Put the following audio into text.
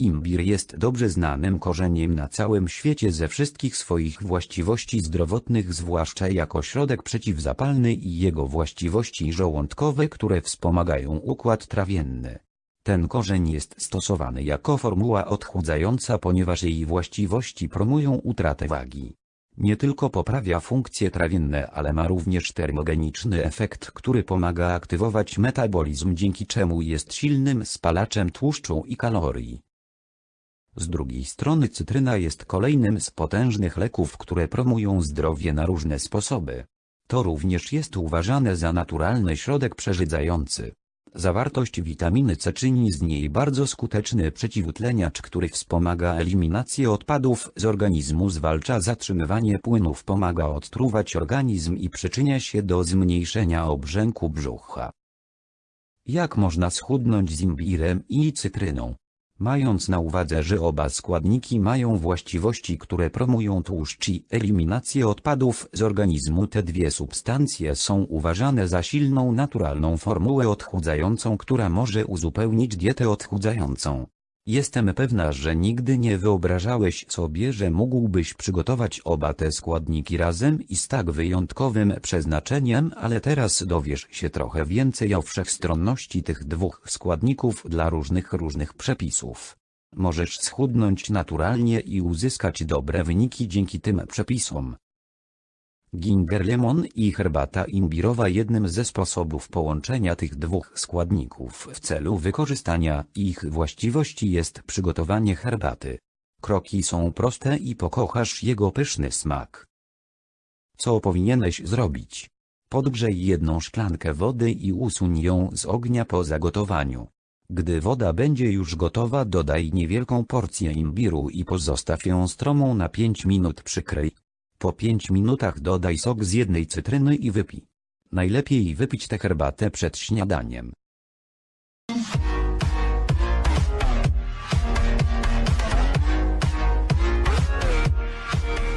Imbir jest dobrze znanym korzeniem na całym świecie ze wszystkich swoich właściwości zdrowotnych zwłaszcza jako środek przeciwzapalny i jego właściwości żołądkowe które wspomagają układ trawienny. Ten korzeń jest stosowany jako formuła odchudzająca ponieważ jej właściwości promują utratę wagi. Nie tylko poprawia funkcje trawienne ale ma również termogeniczny efekt który pomaga aktywować metabolizm dzięki czemu jest silnym spalaczem tłuszczu i kalorii. Z drugiej strony cytryna jest kolejnym z potężnych leków, które promują zdrowie na różne sposoby. To również jest uważane za naturalny środek przeżydzający. Zawartość witaminy C czyni z niej bardzo skuteczny przeciwutleniacz, który wspomaga eliminację odpadów z organizmu, zwalcza zatrzymywanie płynów, pomaga odtruwać organizm i przyczynia się do zmniejszenia obrzęku brzucha. Jak można schudnąć z imbirem i cytryną? Mając na uwadze, że oba składniki mają właściwości, które promują tłuszcz i eliminację odpadów z organizmu, te dwie substancje są uważane za silną naturalną formułę odchudzającą, która może uzupełnić dietę odchudzającą. Jestem pewna, że nigdy nie wyobrażałeś sobie, że mógłbyś przygotować oba te składniki razem i z tak wyjątkowym przeznaczeniem, ale teraz dowiesz się trochę więcej o wszechstronności tych dwóch składników dla różnych różnych przepisów. Możesz schudnąć naturalnie i uzyskać dobre wyniki dzięki tym przepisom. Ginger lemon i herbata imbirowa jednym ze sposobów połączenia tych dwóch składników w celu wykorzystania ich właściwości jest przygotowanie herbaty. Kroki są proste i pokochasz jego pyszny smak. Co powinieneś zrobić? Podgrzej jedną szklankę wody i usuń ją z ognia po zagotowaniu. Gdy woda będzie już gotowa dodaj niewielką porcję imbiru i pozostaw ją stromą na 5 minut przykryj. Po 5 minutach dodaj sok z jednej cytryny i wypij. Najlepiej wypić tę herbatę przed śniadaniem.